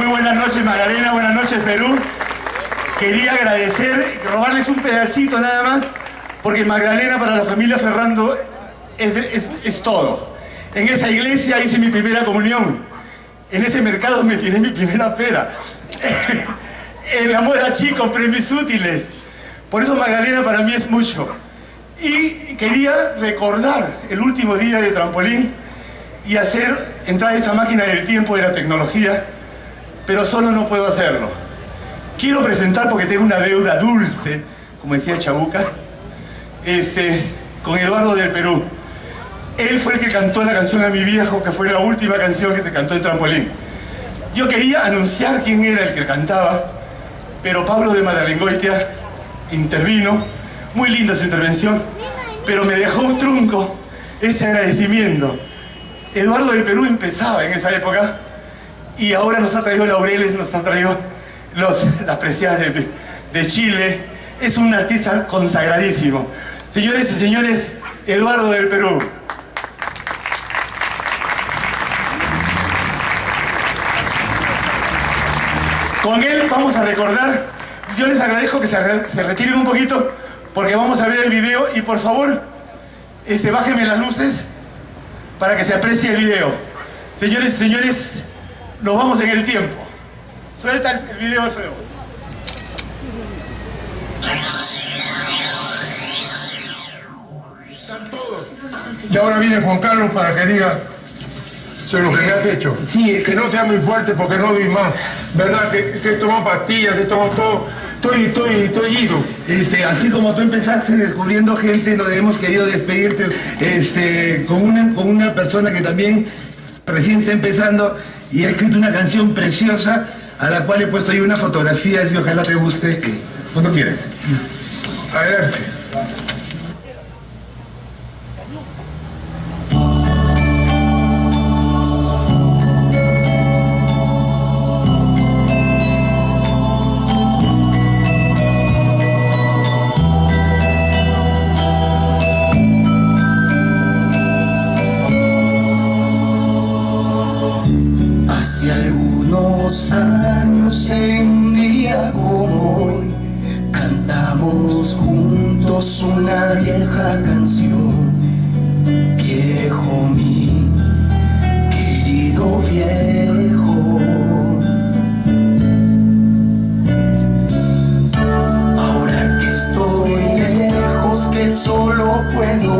Muy buenas noches Magdalena, buenas noches Perú. Quería agradecer, robarles un pedacito nada más, porque Magdalena para la familia Ferrando es, es, es todo. En esa iglesia hice mi primera comunión. En ese mercado me tiré mi primera pera. en la moda chico mis útiles. Por eso Magdalena para mí es mucho. Y quería recordar el último día de trampolín y hacer entrar esa máquina del tiempo de la tecnología, pero solo no puedo hacerlo. Quiero presentar, porque tengo una deuda dulce, como decía Chabuca, este, con Eduardo del Perú. Él fue el que cantó la canción a mi viejo, que fue la última canción que se cantó en trampolín. Yo quería anunciar quién era el que cantaba, pero Pablo de Madalengoitia intervino, muy linda su intervención, pero me dejó un trunco ese agradecimiento. Eduardo del Perú empezaba en esa época y ahora nos ha traído laureles, nos ha traído los, las preciadas de, Chile. Es un artista consagradísimo. Señores y señores, Eduardo del Perú. Con él vamos a recordar, yo les agradezco que se, se, retiren un poquito porque vamos a ver el video y por favor, este, bájenme las luces para que se aprecie el video. Señores y señores, nos vamos en el tiempo. Suelta el video, Alfredo. Están todos. Y ahora viene Juan Carlos para que diga sobre lo que le has hecho. Sí, que no sea muy fuerte porque no doy más. ¿Verdad? Que, que tomó pastillas, que tomó todo. Estoy, estoy, estoy ido. Este, así como tú empezaste descubriendo gente, nos hemos querido despedirte este, con, una, con una persona que también recién está empezando y ha escrito una canción preciosa a la cual he puesto ahí una fotografía y ojalá te guste. Cuando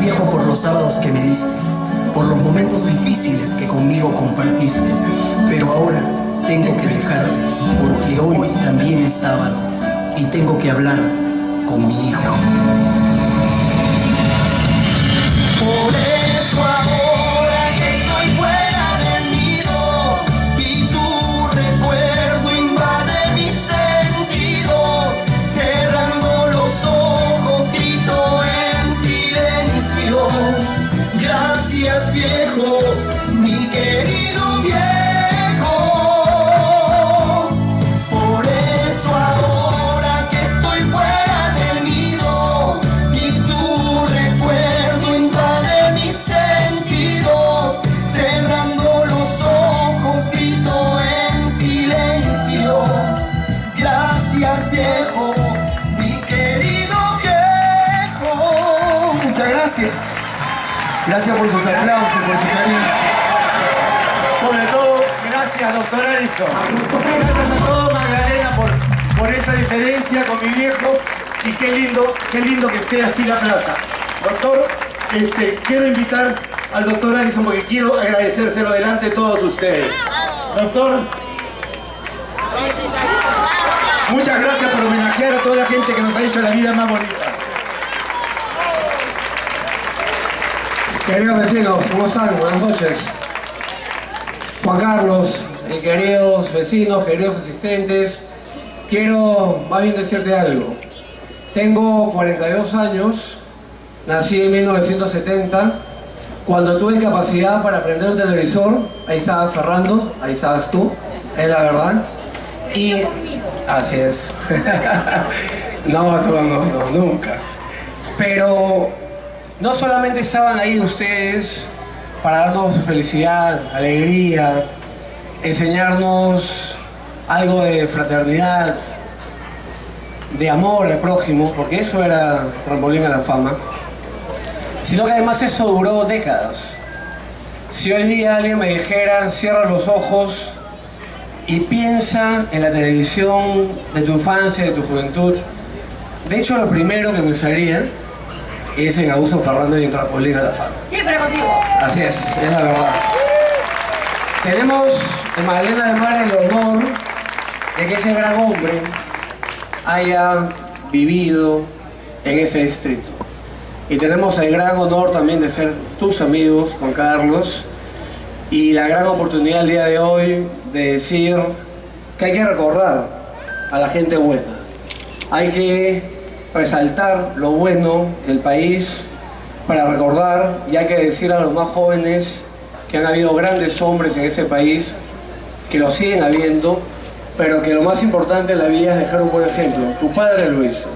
Viejo por los sábados que me diste, por los momentos difíciles que conmigo compartiste. Pero ahora tengo que dejarte, porque hoy también es sábado y tengo que hablar con mi hijo. Por eso Gracias por sus aplausos, por su cariño. Sobre todo, gracias, doctor Alison. Gracias a todos, Magdalena, por, por esa diferencia con mi viejo. Y qué lindo, qué lindo que esté así la plaza. Doctor, este, quiero invitar al doctor Alison porque quiero agradecérselo delante de todos ustedes. Doctor, muchas gracias por homenajear a toda la gente que nos ha hecho la vida más bonita. Queridos vecinos, ¿cómo están? Buenas noches. Juan Carlos, eh, queridos vecinos, queridos asistentes, quiero más bien decirte algo. Tengo 42 años, nací en 1970. Cuando tuve capacidad para prender un televisor, ahí estaba Ferrando, ahí estabas tú, es la verdad. Y así es. no, no, no, nunca. Pero no solamente estaban ahí ustedes para darnos felicidad, alegría, enseñarnos algo de fraternidad, de amor al prójimo, porque eso era trampolín a la fama, sino que además eso duró décadas. Si hoy día alguien me dijera, cierra los ojos y piensa en la televisión de tu infancia, de tu juventud, de hecho lo primero que pensaría es en Abuso Ferrando y en Trampolín a la Fama. Siempre contigo. Así es, es la verdad. Tenemos en Magdalena de Mar el honor de que ese gran hombre haya vivido en ese distrito. Y tenemos el gran honor también de ser tus amigos, Juan Carlos, y la gran oportunidad el día de hoy de decir que hay que recordar a la gente buena. Hay que resaltar lo bueno del país, para recordar, y hay que decir a los más jóvenes que han habido grandes hombres en ese país, que lo siguen habiendo, pero que lo más importante en la vida es dejar un buen ejemplo. Tu padre lo hizo.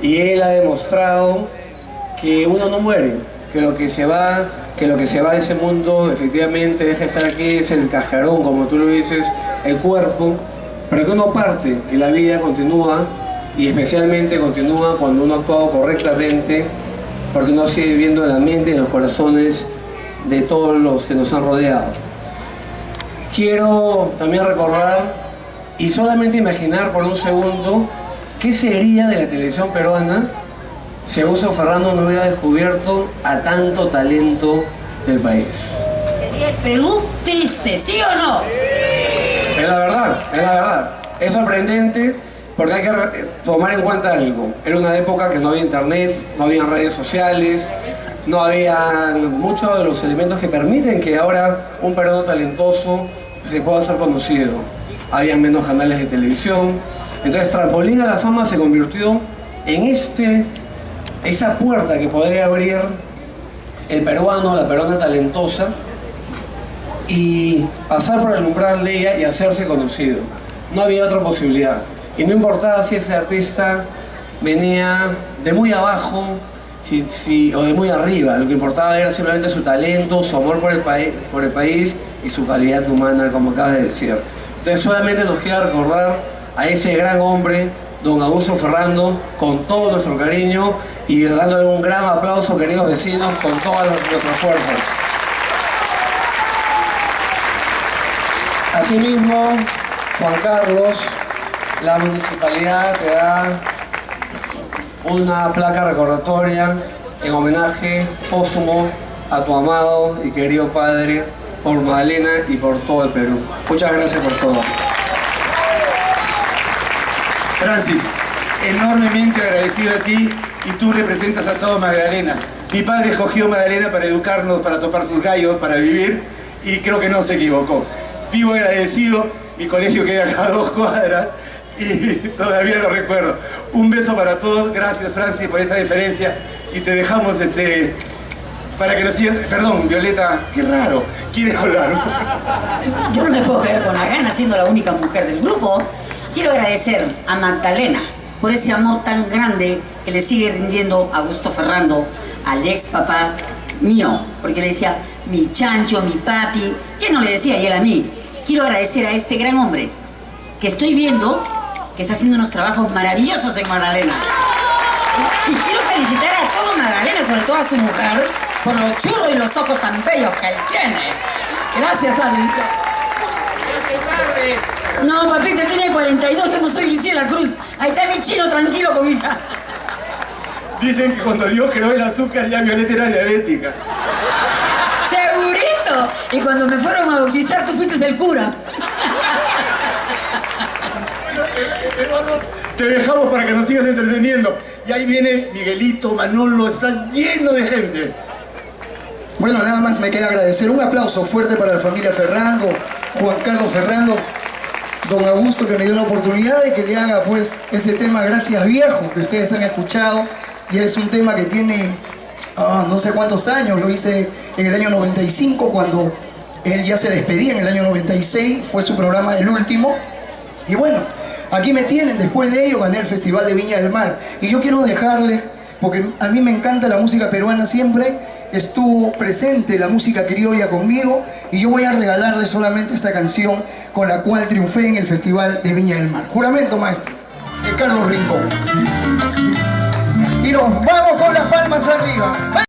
Y él ha demostrado que uno no muere, que lo que se va, que lo que se va de ese mundo efectivamente deja de estar aquí, es el cajarón, como tú lo dices, el cuerpo, pero que uno parte y la vida continúa y especialmente continúa cuando uno ha actuado correctamente porque uno sigue viviendo en la mente y en los corazones de todos los que nos han rodeado. Quiero también recordar y solamente imaginar por un segundo qué sería de la televisión peruana si Augusto Ferrando no hubiera descubierto a tanto talento del país. Sería el Perú triste, ¿sí o no? Es la verdad, es la verdad. Es sorprendente porque hay que tomar en cuenta algo. Era una época que no había internet, no había redes sociales, no había muchos de los elementos que permiten que ahora un peruano talentoso se pueda hacer conocido. Había menos canales de televisión. Entonces Trampolín a la Fama se convirtió en este, esa puerta que podría abrir el peruano, la peruana talentosa, y pasar por el umbral de ella y hacerse conocido. No había otra posibilidad. Y no importaba si ese artista venía de muy abajo si, o de muy arriba, lo que importaba era simplemente su talento, su amor por el, por el país y su calidad humana, como acabas de decir. Entonces solamente nos queda recordar a ese gran hombre, don Augusto Ferrando, con todo nuestro cariño y dándole un gran aplauso, queridos vecinos, con todas nuestras fuerzas. Asimismo, Juan Carlos, la municipalidad te da una placa recordatoria en homenaje póstumo a tu amado y querido padre por Magdalena y por todo el Perú. Muchas gracias por todo. Francis, enormemente agradecido a ti y tú representas a todo Magdalena. Mi padre escogió Magdalena para educarnos, para topar sus gallos, para vivir y creo que no se equivocó. Vivo agradecido, mi colegio queda acá a dos cuadras y todavía lo recuerdo. Un beso para todos, gracias Francis por esta diferencia y te dejamos este para que nos sigas. Perdón, Violeta, qué raro, ¿quieres hablar? Yo no me puedo quedar con la gana siendo la única mujer del grupo. Quiero agradecer a Magdalena por ese amor tan grande que le sigue rindiendo a Augusto Ferrando, al ex papá mío, porque le decía mi chancho, mi papi, ¿qué no le decía y él a mí? Quiero agradecer a este gran hombre que estoy viendo que está haciendo unos trabajos maravillosos en Magdalena. Y quiero felicitar a todo Magdalena, sobre todo a su mujer, por los churros y los ojos tan bellos que él tiene. Gracias, Alice. No, papito, tiene 42, yo no soy Luciela Cruz. Ahí está mi chino tranquilo con mi hija. Dicen que cuando Dios creó el azúcar ya Violeta era diabética. ¡Segurito! Y cuando me fueron a bautizar, tú fuiste el cura. Te dejamos para que nos sigas entreteniendo. Y ahí viene Miguelito, Manolo, está lleno de gente. Bueno, nada más me queda agradecer. Un aplauso fuerte para la familia Ferrando, Juan Carlos Ferrando, don Augusto que me dio la oportunidad de que le haga pues ese tema Gracias Viejo, que ustedes han escuchado. Y es un tema que tiene ah, no sé cuántos años, lo hice en el año 95 cuando él ya se despedía en el año 96, fue su programa el último. Y bueno, Aquí me tienen, después de ello gané el Festival de Viña del Mar. Y yo quiero dejarles, porque a mí me encanta la música peruana siempre, estuvo presente la música criolla conmigo y yo voy a regalarles solamente esta canción con la cual triunfé en el Festival de Viña del Mar. Juramento, maestro, de Carlos Rincón. Y nos vamos con las palmas arriba.